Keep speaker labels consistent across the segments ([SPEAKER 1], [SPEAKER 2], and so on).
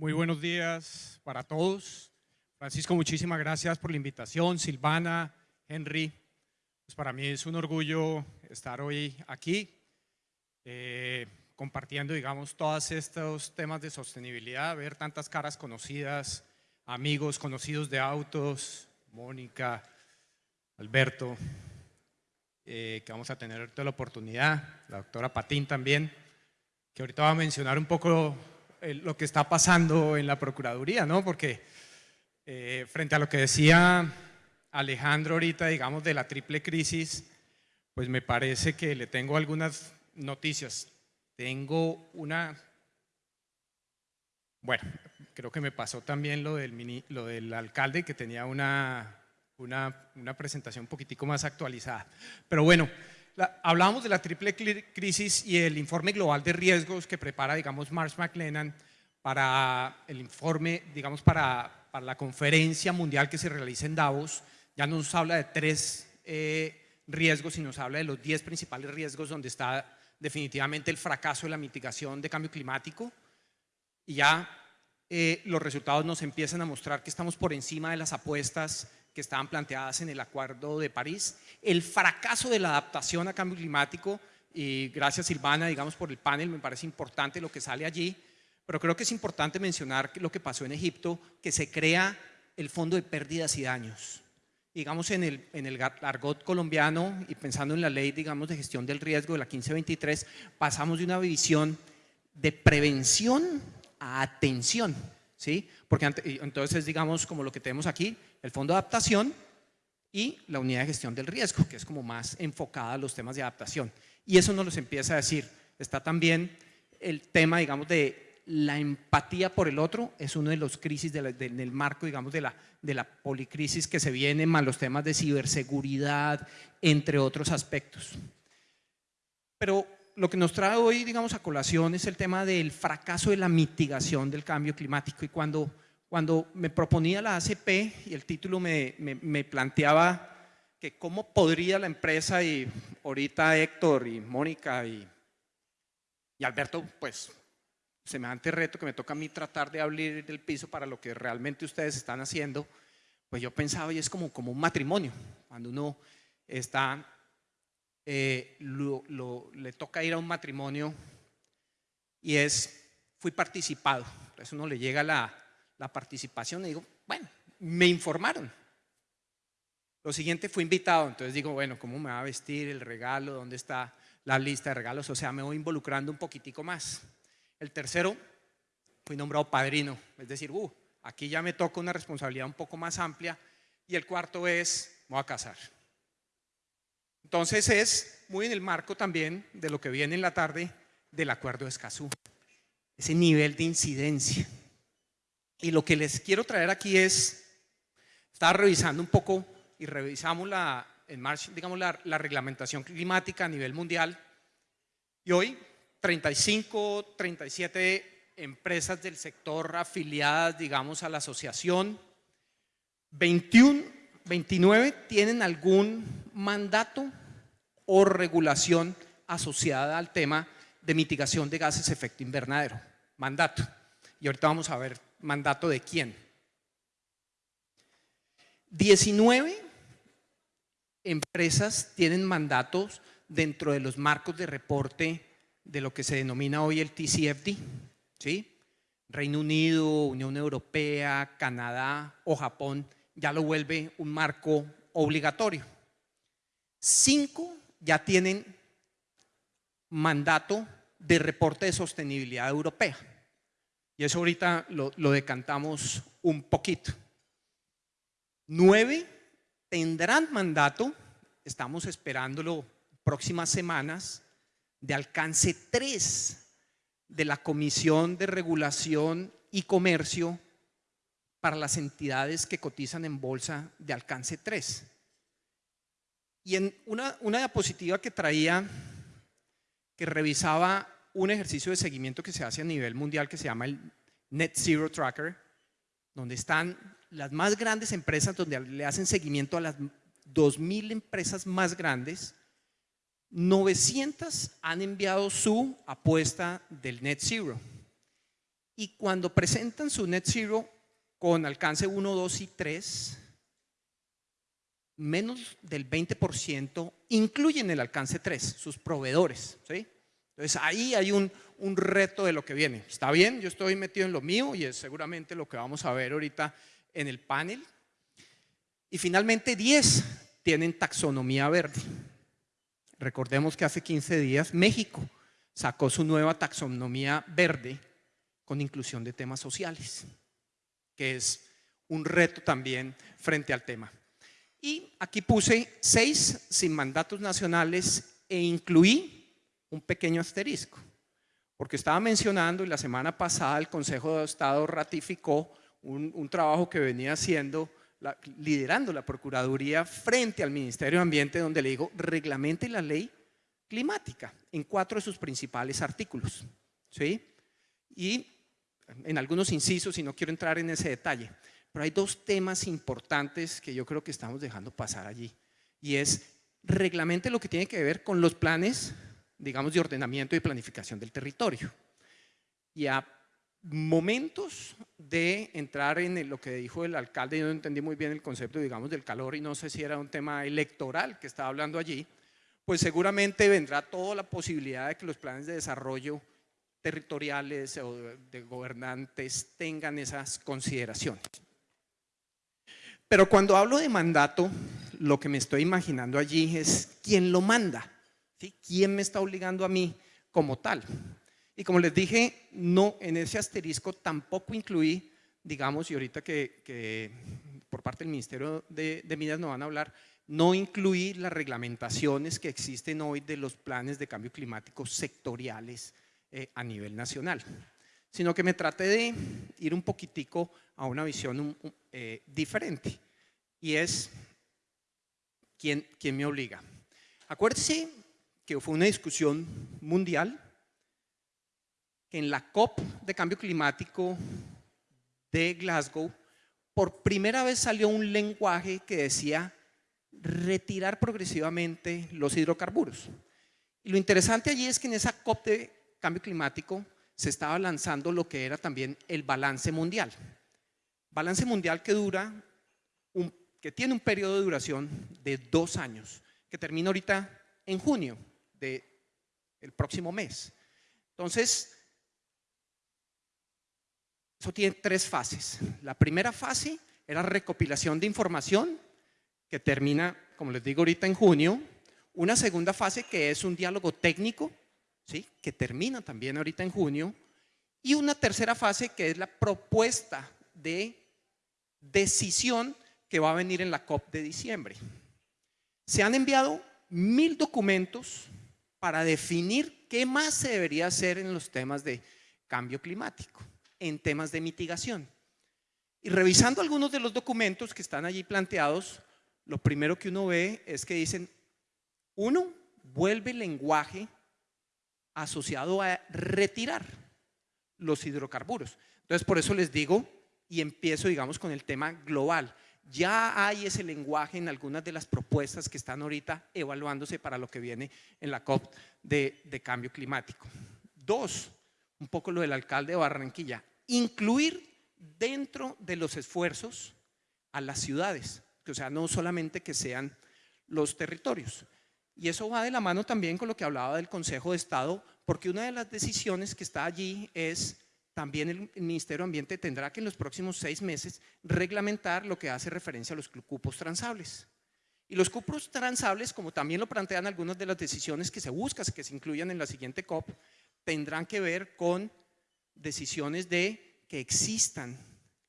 [SPEAKER 1] Muy buenos días para todos. Francisco, muchísimas gracias por la invitación. Silvana, Henry, pues para mí es un orgullo estar hoy aquí eh, compartiendo, digamos, todos estos temas de sostenibilidad, ver tantas caras conocidas, amigos conocidos de autos, Mónica, Alberto, eh, que vamos a tener toda la oportunidad, la doctora Patín también, que ahorita va a mencionar un poco lo que está pasando en la Procuraduría, ¿no? Porque eh, frente a lo que decía Alejandro ahorita, digamos, de la triple crisis, pues me parece que le tengo algunas noticias. Tengo una... Bueno, creo que me pasó también lo del, lo del alcalde, que tenía una, una, una presentación un poquitico más actualizada. Pero bueno, hablamos de la triple crisis y el informe global de riesgos que prepara, digamos, Marsh McLennan para el informe, digamos, para, para, la conferencia mundial que se realiza en Davos. Ya nos habla de tres eh, riesgos y nos habla de los diez principales riesgos donde está definitivamente el fracaso de la mitigación de cambio climático. Y ya eh, los resultados nos empiezan a mostrar que estamos por encima de las apuestas que estaban planteadas en el Acuerdo de París, el fracaso de la adaptación a cambio climático, y gracias Silvana, digamos, por el panel, me parece importante lo que sale allí, pero creo que es importante mencionar lo que pasó en Egipto, que se crea el Fondo de Pérdidas y Daños. Digamos, en el, en el argot colombiano y pensando en la ley, digamos, de gestión del riesgo de la 1523, pasamos de una visión de prevención a atención, ¿sí? Porque entonces, digamos, como lo que tenemos aquí, el fondo de adaptación y la unidad de gestión del riesgo, que es como más enfocada a los temas de adaptación. Y eso nos los empieza a decir. Está también el tema, digamos, de la empatía por el otro, es uno de los crisis del marco, digamos, de la, de la policrisis que se viene, más los temas de ciberseguridad, entre otros aspectos. Pero lo que nos trae hoy, digamos, a colación es el tema del fracaso de la mitigación del cambio climático. Y cuando cuando me proponía la ACP y el título me, planteaba que cómo podría la empresa y ahorita Héctor y Mónica y, y Alberto, pues semejante reto que me toca a mí tratar de abrir el piso para lo que realmente ustedes están haciendo, pues yo pensaba y es como, como un matrimonio, cuando uno está, eh, le toca ir a un matrimonio y es, fui participado, eso uno le llega la, la participación y digo, bueno, me informaron. Lo siguiente fue invitado, entonces digo, bueno, ¿cómo me va a vestir el regalo? ¿Dónde está la lista de regalos? O sea, me voy involucrando un poquitico más. El tercero, fui nombrado padrino, es decir, uh, aquí ya me toca una responsabilidad un poco más amplia. Y el cuarto es, me voy a casar. Entonces es muy en el marco también de lo que viene en la tarde del acuerdo de Escazú, ese nivel de incidencia. Y lo que les quiero traer aquí es, estaba revisando un poco y revisamos la, en marcha, digamos, la, la reglamentación climática a nivel mundial y hoy 35, 37 empresas del sector afiliadas, digamos, a la asociación, 21, 29 tienen algún mandato o regulación asociada al tema de mitigación de gases efecto invernadero, mandato. Y ahorita vamos a ver mandato de quién. 19 empresas tienen mandatos dentro de los marcos de reporte de lo que se denomina hoy el TCFD. ¿sí? Reino Unido, Unión Europea, Canadá o Japón ya lo vuelve un marco obligatorio. Cinco ya tienen mandato de reporte de sostenibilidad europea. Y eso ahorita lo, decantamos un poquito. Nueve tendrán mandato, estamos esperándolo próximas semanas, de alcance tres de la Comisión de Regulación y Comercio para las entidades que cotizan en bolsa de alcance 3. Y en una, una diapositiva que traía, que revisaba un ejercicio de seguimiento que se hace a nivel mundial que se llama el Net Zero Tracker, donde están las más grandes empresas, donde le hacen seguimiento a las 2.000 empresas más grandes, 900 han enviado su apuesta del Net Zero Y cuando presentan su net zero con alcance 1, 2 y 3, menos del 20% incluyen el alcance 3, sus proveedores. ¿sí? Entonces ahí hay un, un, reto de lo que viene. Está bien, yo estoy metido en lo mío y es seguramente lo que vamos a ver ahorita en el panel. Y finalmente 10 tienen taxonomía verde. Recordemos que hace 15 días México sacó su nueva taxonomía verde con inclusión de temas sociales, que es un reto también frente al tema. Y aquí puse seis sin mandatos nacionales e incluí un pequeño asterisco, porque estaba mencionando y la semana pasada el Consejo de Estado ratificó un, trabajo que venía haciendo liderando la Procuraduría frente al Ministerio de Ambiente, donde le digo, reglamente la ley climática en cuatro de sus principales artículos. ¿sí? Y en algunos incisos, y no quiero entrar en ese detalle, pero hay dos temas importantes que yo creo que estamos dejando pasar allí. Y es reglamente lo que tiene que ver con los planes, digamos, de ordenamiento y planificación del territorio. Y a momentos de entrar en lo que dijo el alcalde, yo no entendí muy bien el concepto, digamos, del calor y no sé si era un tema electoral que estaba hablando allí, pues seguramente vendrá toda la posibilidad de que los planes de desarrollo territoriales o de gobernantes tengan esas consideraciones. Pero cuando hablo de mandato, lo que me estoy imaginando allí es quién lo manda, ¿sí? quién me está obligando a mí como tal. Y como les dije, no, en ese asterisco tampoco incluí, digamos, y ahorita que, por parte del Ministerio de, Minas nos van a hablar, no incluí las reglamentaciones que existen hoy de los planes de cambio climático sectoriales eh, a nivel nacional, sino que me traté de ir un poquitico a una visión eh, diferente y es ¿quién, quién me obliga. Acuérdense que fue una discusión mundial que en la COP de cambio climático de Glasgow, por primera vez salió un lenguaje que decía retirar progresivamente los hidrocarburos. Y lo interesante allí es que en esa COP de cambio climático se estaba lanzando lo que era también el balance mundial. Balance mundial que dura, un, que tiene un periodo de duración de dos años, que termina ahorita en junio del el próximo mes. Entonces, eso tiene tres fases. La primera fase era recopilación de información, que termina, como les digo ahorita, en junio. Una segunda fase que es un diálogo técnico, ¿sí? que termina también ahorita en junio. Y una tercera fase que es la propuesta de decisión que va a venir en la COP de diciembre. Se han enviado mil documentos para definir qué más se debería hacer en los temas de cambio climático en temas de mitigación. Y revisando algunos de los documentos que están allí planteados, lo primero que uno ve es que dicen, uno, vuelve el lenguaje asociado a retirar los hidrocarburos. Entonces, por eso les digo, y empiezo, digamos, con el tema global. Ya hay ese lenguaje en algunas de las propuestas que están ahorita evaluándose para lo que viene en la COP de, cambio climático. Dos, un poco lo del alcalde de Barranquilla, incluir dentro de los esfuerzos a las ciudades, o sea, no solamente que sean los territorios. Y eso va de la mano también con lo que hablaba del Consejo de Estado, porque una de las decisiones que está allí es también el, Ministerio de Ambiente tendrá que en los próximos seis meses reglamentar lo que hace referencia a los cupos transables. Y los cupos transables, como también lo plantean algunas de las decisiones que se buscan, que se incluyan en la siguiente COP, tendrán que ver con decisiones de que existan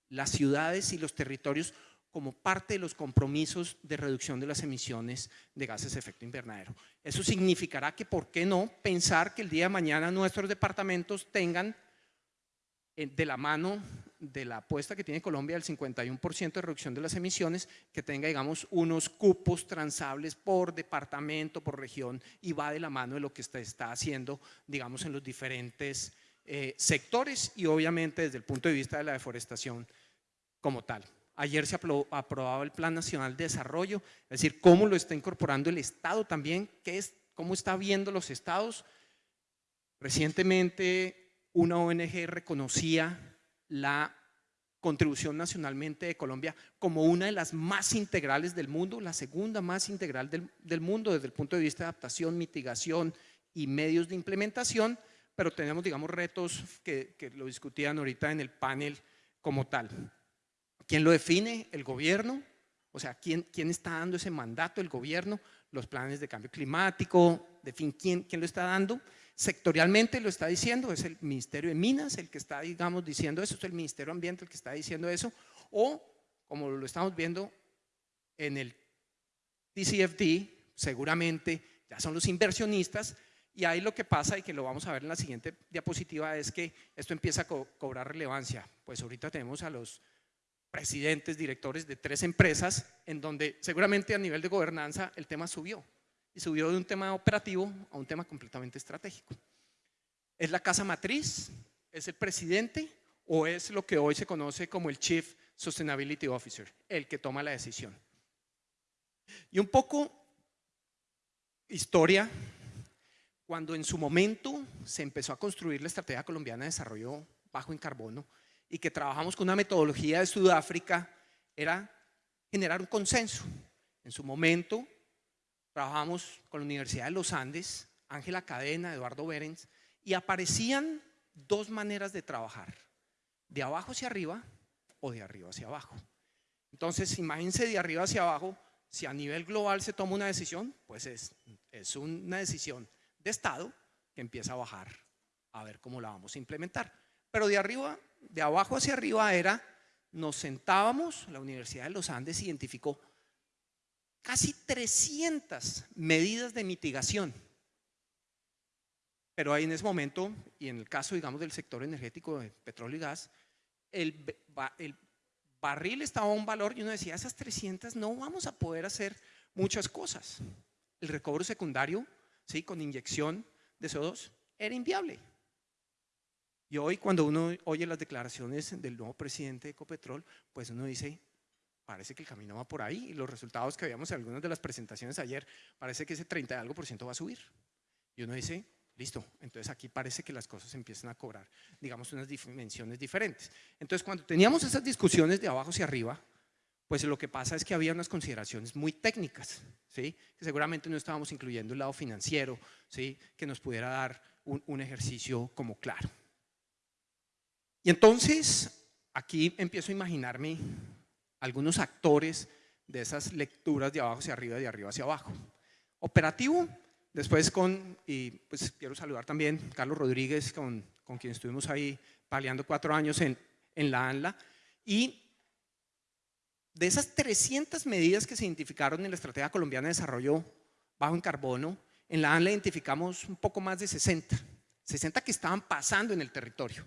[SPEAKER 1] las ciudades y los territorios como parte de los compromisos de reducción de las emisiones de gases de efecto invernadero. Eso significará que, ¿por qué no pensar que el día de mañana nuestros departamentos tengan eh, de la mano de la apuesta que tiene Colombia del 51% de reducción de las emisiones, que tenga, digamos, unos cupos transables por departamento, por región, y va de la mano de lo que está, haciendo, digamos, en los diferentes eh, sectores y obviamente desde el punto de vista de la deforestación como tal. Ayer se aprobaba el Plan Nacional de Desarrollo, es decir, cómo lo está incorporando el Estado también, qué es, cómo está viendo los estados. Recientemente una ONG reconocía la contribución nacionalmente de Colombia como una de las más integrales del mundo, la segunda más integral del, mundo desde el punto de vista de adaptación, mitigación y medios de implementación, pero tenemos, digamos, retos que, que lo discutían ahorita en el panel como tal. ¿Quién lo define? El gobierno, o sea, ¿quién, quién está dando ese mandato? El gobierno, los planes de cambio climático, de fin, ¿quién, quién lo está dando? sectorialmente lo está diciendo, es el Ministerio de Minas el que está, digamos, diciendo eso, es el Ministerio de Ambiente el que está diciendo eso, o como lo estamos viendo en el TCFD, seguramente ya son los inversionistas, y ahí lo que pasa, y que lo vamos a ver en la siguiente diapositiva, es que esto empieza a cobrar relevancia. Pues ahorita tenemos a los presidentes, directores de tres empresas, en donde seguramente a nivel de gobernanza el tema subió y subió de un tema operativo a un tema completamente estratégico. ¿Es la casa matriz? ¿Es el presidente? ¿O es lo que hoy se conoce como el Chief Sustainability Officer, el que toma la decisión? Y un poco historia, cuando en su momento se empezó a construir la Estrategia Colombiana de Desarrollo Bajo en Carbono y que trabajamos con una metodología de Sudáfrica, era generar un consenso. En su momento trabajamos con la Universidad de los Andes, Ángela Cadena, Eduardo Berens, y aparecían dos maneras de trabajar, de abajo hacia arriba o de arriba hacia abajo. Entonces, imagínense de arriba hacia abajo, si a nivel global se toma una decisión, pues es, es una decisión de Estado que empieza a bajar a ver cómo la vamos a implementar. Pero de arriba, de abajo hacia arriba era, nos sentábamos, la Universidad de los Andes identificó casi 300 medidas de mitigación. Pero ahí en ese momento, y en el caso, digamos, del sector energético de petróleo y gas, el, barril estaba a un valor y uno decía, esas 300 no vamos a poder hacer muchas cosas. El recobro secundario, ¿sí? con inyección de CO2, era inviable. Y hoy cuando uno oye las declaraciones del nuevo presidente de Ecopetrol, pues uno dice, parece que el camino va por ahí y los resultados que veíamos en algunas de las presentaciones ayer, parece que ese 30 y algo por ciento va a subir. Y uno dice, listo, entonces aquí parece que las cosas empiezan a cobrar, digamos, unas dimensiones diferentes. Entonces cuando teníamos esas discusiones de abajo hacia arriba, pues lo que pasa es que había unas consideraciones muy técnicas, ¿sí? que seguramente no estábamos incluyendo el lado financiero, ¿sí? que nos pudiera dar un, un ejercicio como claro. Y entonces aquí empiezo a imaginarme algunos actores de esas lecturas de abajo hacia arriba y de arriba hacia abajo. Operativo, después con, y pues quiero saludar también Carlos Rodríguez, con, con quien estuvimos ahí paliando cuatro años en, en la ANLA, y de esas 300 medidas que se identificaron en la Estrategia Colombiana de Desarrollo Bajo en Carbono, en la ANLA identificamos un poco más de 60, 60 que estaban pasando en el territorio,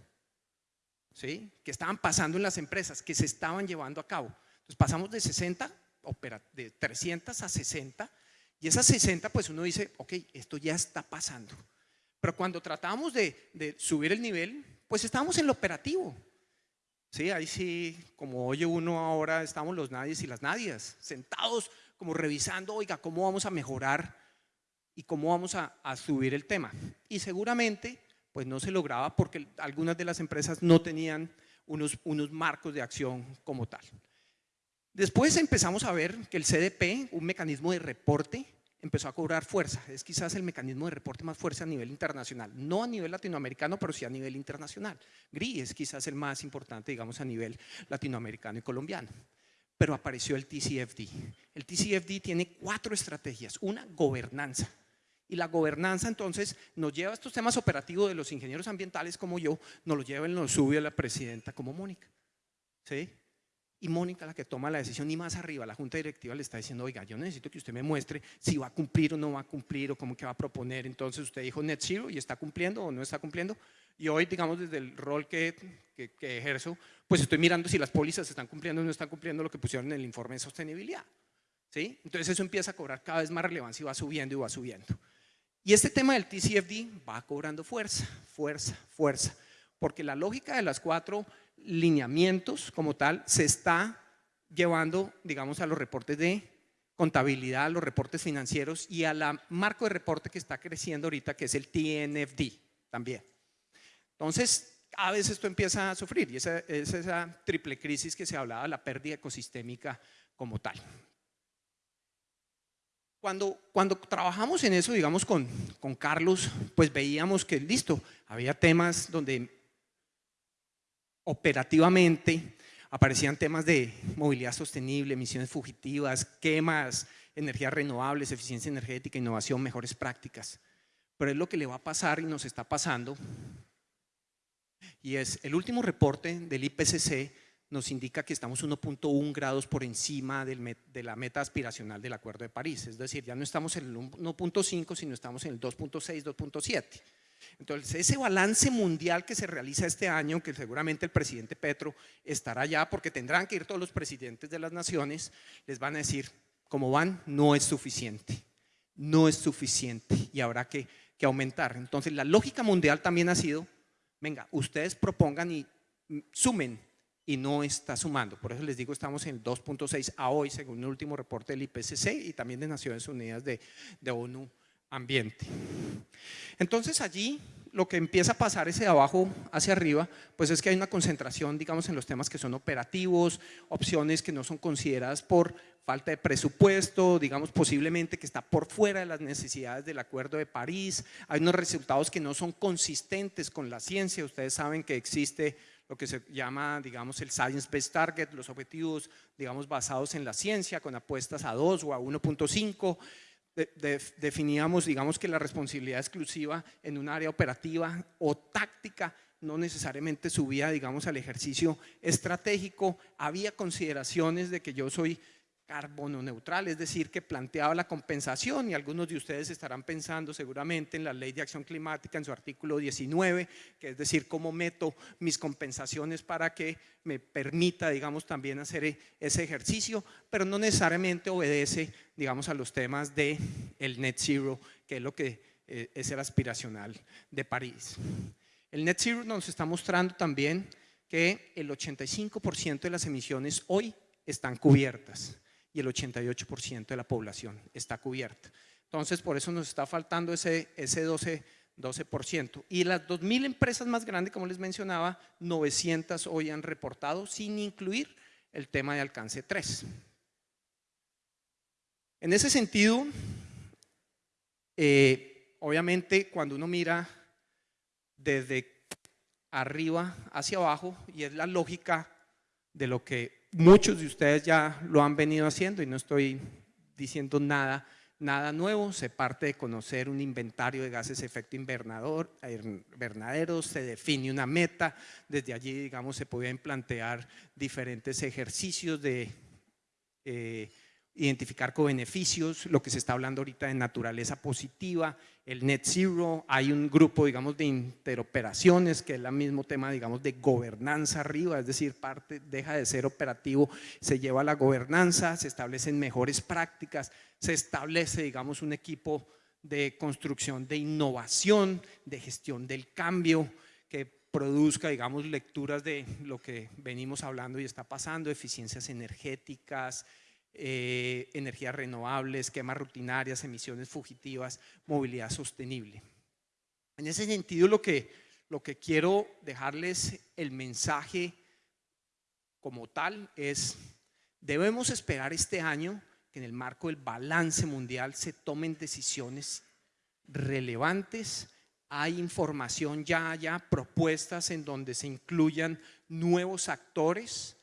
[SPEAKER 1] ¿sí? que estaban pasando en las empresas, que se estaban llevando a cabo. Entonces pasamos de 60, de 300 a 60, y esas 60 pues uno dice, ok, esto ya está pasando. Pero cuando tratamos de, subir el nivel, pues estábamos en lo operativo. Sí, ahí sí, como oye uno ahora, estamos los nadies y las nadias, sentados como revisando, oiga, ¿cómo vamos a mejorar y cómo vamos a, a subir el tema? Y seguramente pues no se lograba porque algunas de las empresas no tenían unos, unos marcos de acción como tal. Después empezamos a ver que el CDP, un mecanismo de reporte, empezó a cobrar fuerza. Es quizás el mecanismo de reporte más fuerte a nivel internacional. No a nivel latinoamericano, pero sí a nivel internacional. GRI es quizás el más importante, digamos, a nivel latinoamericano y colombiano. Pero apareció el TCFD. El TCFD tiene cuatro estrategias. Una, gobernanza. Y la gobernanza entonces nos lleva a estos temas operativos de los ingenieros ambientales como yo, nos lo lleva y nos sube a la presidenta como Mónica. ¿Sí? y Mónica la que toma la decisión y más arriba la junta directiva le está diciendo, oiga, yo necesito que usted me muestre si va a cumplir o no va a cumplir o cómo que va a proponer. Entonces usted dijo net zero y está cumpliendo o no está cumpliendo. Y hoy, digamos, desde el rol que, que, ejerzo, pues estoy mirando si las pólizas están cumpliendo o no están cumpliendo lo que pusieron en el informe de sostenibilidad. ¿Sí? Entonces eso empieza a cobrar cada vez más relevancia y va subiendo y va subiendo. Y este tema del TCFD va cobrando fuerza, fuerza, fuerza, porque la lógica de las cuatro lineamientos como tal se está llevando, digamos, a los reportes de contabilidad, a los reportes financieros y a la marco de reporte que está creciendo ahorita, que es el TNFD también. Entonces, cada vez esto empieza a sufrir y esa es esa triple crisis que se hablaba, la pérdida ecosistémica como tal. Cuando, cuando trabajamos en eso, digamos, con, con Carlos, pues veíamos que, listo, había temas donde operativamente aparecían temas de movilidad sostenible, emisiones fugitivas, quemas, energías renovables, eficiencia energética, innovación, mejores prácticas. Pero es lo que le va a pasar y nos está pasando. Y es el último reporte del IPCC nos indica que estamos 1.1 grados por encima de la meta aspiracional del Acuerdo de París. Es decir, ya no estamos en el 1.5, sino estamos en el 2.6, 2.7. Entonces, ese balance mundial que se realiza este año, que seguramente el presidente Petro estará allá, porque tendrán que ir todos los presidentes de las naciones, les van a decir, como van, no es suficiente, no es suficiente y habrá que, que aumentar. Entonces, la lógica mundial también ha sido, venga, ustedes propongan y sumen y no está sumando. Por eso les digo, estamos en 2.6 a hoy, según el último reporte del IPCC y también de Naciones Unidas de, de ONU Ambiente. Entonces allí lo que empieza a pasar ese de abajo hacia arriba, pues es que hay una concentración, digamos, en los temas que son operativos, opciones que no son consideradas por falta de presupuesto, digamos, posiblemente que está por fuera de las necesidades del Acuerdo de París, hay unos resultados que no son consistentes con la ciencia, ustedes saben que existe lo que se llama, digamos, el Science Based Target, los objetivos, digamos, basados en la ciencia, con apuestas a 2 o a 1.5. definíamos, digamos, que la responsabilidad exclusiva en un área operativa o táctica no necesariamente subía, digamos, al ejercicio estratégico. Había consideraciones de que yo soy carbono neutral, es decir, que planteaba la compensación y algunos de ustedes estarán pensando seguramente en la ley de acción climática en su artículo 19, que es decir, cómo meto mis compensaciones para que me permita, digamos, también hacer ese ejercicio, pero no necesariamente obedece, digamos, a los temas de el net zero, que es lo que eh, es el aspiracional de París. El net zero nos está mostrando también que el 85% de las emisiones hoy están cubiertas y el 88% de la población está cubierta. Entonces, por eso nos está faltando ese, ese 12%. 12%. Y las 2.000 empresas más grandes, como les mencionaba, 900 hoy han reportado sin incluir el tema de alcance 3. En ese sentido, eh, obviamente cuando uno mira desde arriba hacia abajo, y es la lógica de lo que muchos de ustedes ya lo han venido haciendo y no estoy diciendo nada, nada nuevo, se parte de conocer un inventario de gases de efecto invernadero, se define una meta, desde allí digamos se pueden plantear diferentes ejercicios de eh, identificar co-beneficios, lo que se está hablando ahorita de naturaleza positiva, el net zero, hay un grupo digamos de interoperaciones que es el mismo tema digamos de gobernanza arriba, es decir, parte deja de ser operativo, se lleva a la gobernanza, se establecen mejores prácticas, se establece digamos un equipo de construcción de innovación, de gestión del cambio, que produzca, digamos, lecturas de lo que venimos hablando y está pasando, eficiencias energéticas, eh, energías renovables, quemas rutinarias, emisiones fugitivas, movilidad sostenible. En ese sentido, lo que, lo que quiero dejarles el mensaje como tal es, debemos esperar este año que en el marco del balance mundial se tomen decisiones relevantes, hay información ya, ya propuestas en donde se incluyan nuevos actores,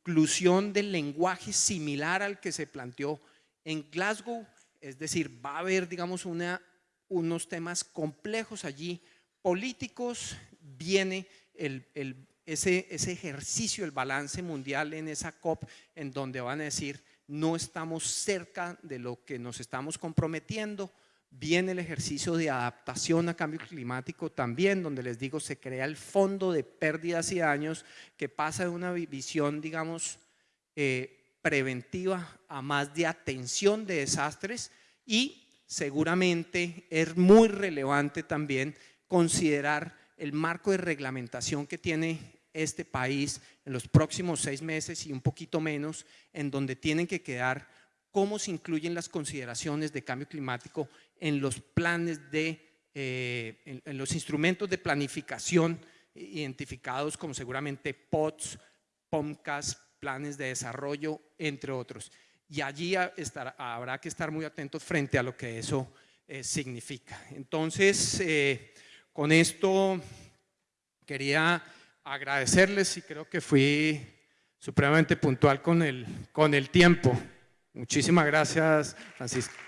[SPEAKER 1] inclusión del lenguaje similar al que se planteó en Glasgow, es decir, va a haber, digamos, unos temas complejos allí, políticos, viene ese, ese ejercicio, el balance mundial en esa COP, en donde van a decir, no estamos cerca de lo que nos estamos comprometiendo, Viene el ejercicio de adaptación a cambio climático también, donde les digo, se crea el fondo de pérdidas y daños que pasa de una visión, digamos, eh, preventiva a más de atención de desastres y seguramente es muy relevante también considerar el marco de reglamentación que tiene este país en los próximos seis meses y un poquito menos, en donde tienen que quedar cómo se incluyen las consideraciones de cambio climático en los planes de, eh, en, los instrumentos de planificación identificados como seguramente POTS, POMCAS, planes de desarrollo, entre otros. Y allí habrá que estar muy atentos frente a lo que eso eh, significa. Entonces, eh, con esto quería agradecerles y creo que fui supremamente puntual con el, con el tiempo. Muchísimas gracias, Francisco.